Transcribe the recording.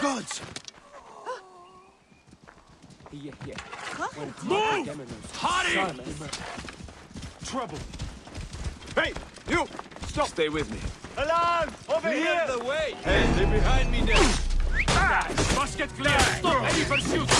gods! Yeah, yeah. Move! Hottie! Trouble. Hey, you! Stop! Stay with me. Alarm! Over Clear here! the way! Hey, they're behind me now! ah! Musket clear! Stop any pursuit!